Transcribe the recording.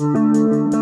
Música